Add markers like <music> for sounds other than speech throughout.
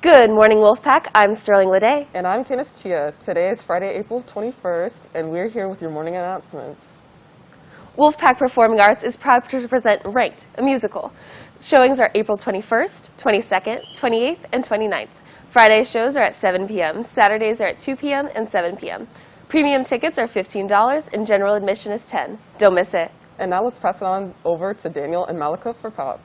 Good morning, Wolfpack. I'm Sterling Lede. And I'm Candice Chia. Today is Friday, April 21st, and we're here with your morning announcements. Wolfpack Performing Arts is proud to present Ranked, a musical. Showings are April 21st, 22nd, 28th, and 29th. Friday shows are at 7 p.m., Saturdays are at 2 p.m. and 7 p.m. Premium tickets are $15 and general admission is 10 Don't miss it. And now let's pass it on over to Daniel and Malika for pop.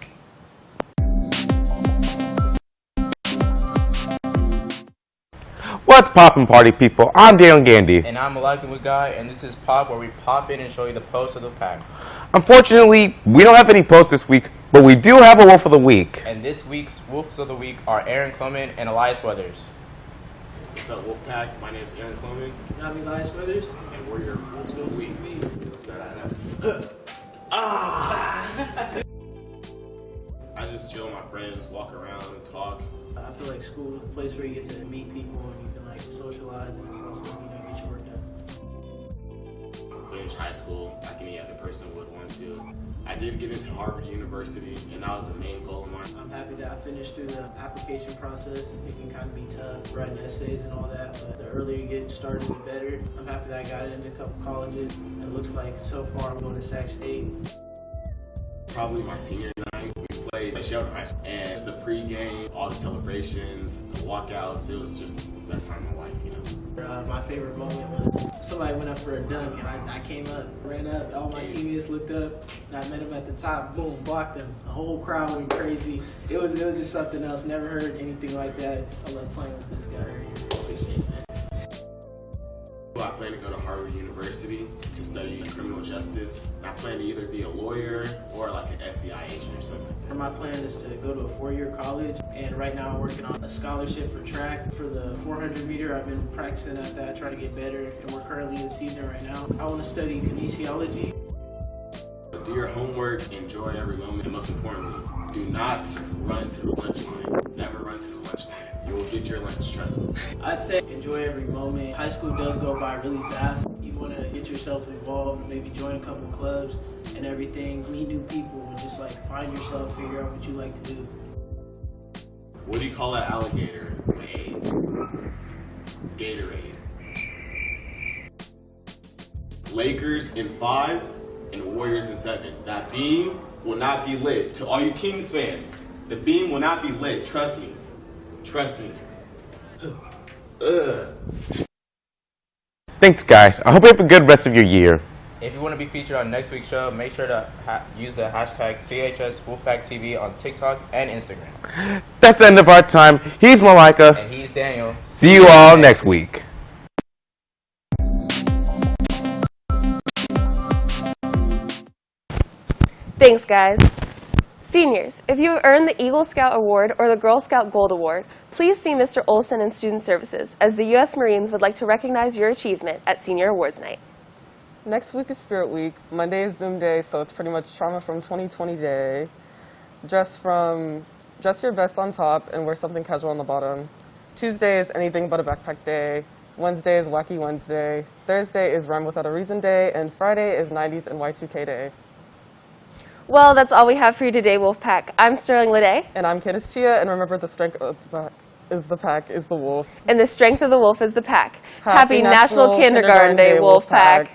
What's poppin' party people? I'm Daniel Gandy. And I'm Malaki Guy, and this is Pop, where we pop in and show you the post of the pack. Unfortunately, we don't have any posts this week, but we do have a Wolf of the Week. And this week's Wolves of the Week are Aaron Clement and Elias Weathers. What's up, Wolfpack? My name's Aaron Clement, And I'm Elias Weathers. and we're your Wolves of the Week. <laughs> ah! <laughs> I just chill with my friends, walk around, and talk. I feel like school is a place where you get to meet people and you can like socialize and it's also you know get your work done. Finish high school like any other person would want to. I did get into Harvard University, and that was the main goal of mine. I'm happy that I finished through the application process. It can kind of be tough writing essays and all that, but the earlier you get started, the better. I'm happy that I got into a couple colleges. It looks like so far I'm going to Sac State. Probably my senior played at Sheldon High School, and it's the pregame, all the celebrations, the walkouts. It was just the best time of my life, you know. Uh, my favorite moment was somebody went up for a dunk and I, I came up, ran up, all my teammates looked up, and I met him at the top, boom, blocked him. The whole crowd went crazy. It was it was just something else. Never heard anything like that. I love playing with this guy I plan to go to Harvard University to study criminal justice. I plan to either be a lawyer or like an FBI agent or something. My plan is to go to a four-year college, and right now I'm working on a scholarship for track. For the 400 meter, I've been practicing at that, trying to get better, and we're currently in season right now. I want to study kinesiology. Do your homework, enjoy every moment, and most importantly, do not run to the lunch line. Never run to the lunch line. You will get your lunch, trust me. I'd say enjoy every moment. High school does go by really fast. You want to get yourself involved, maybe join a couple clubs and everything, meet new people, and just like find yourself, figure out what you like to do. What do you call an alligator AIDS? Gatorade. Lakers in five and Warriors in seven. That beam will not be lit. To all you Kings fans, the beam will not be lit. Trust me. Trust me. Ugh. Thanks, guys. I hope you have a good rest of your year. If you want to be featured on next week's show, make sure to ha- use the hashtag CHS Wolfpack TV on TikTok and Instagram. That's the end of our time. He's Malika. And he's Daniel. See you all next week. Thanks, guys. Seniors, if you have earned the Eagle Scout Award or the Girl Scout Gold Award, please see Mr. Olson in Student Services, as the U.S. Marines would like to recognize your achievement at Senior Awards Night. Next week is Spirit Week. Monday is Zoom Day, so it's pretty much Trauma from 2020 Day. Dress from, dress your best on top and wear something casual on the bottom. Tuesday is Anything But a Backpack Day. Wednesday is Wacky Wednesday. Thursday is Rhyme Without a Reason Day. And Friday is 90s and Y2K Day. Well, that's all we have for you today, Wolfpack. I'm Sterling Lede, And I'm Candice Chia, and remember the strength of the, is the pack is the wolf. and the strength of the wolf is the pack. Happy National, National Kindergarten, Kindergarten Day, Wolfpack. Wolfpack.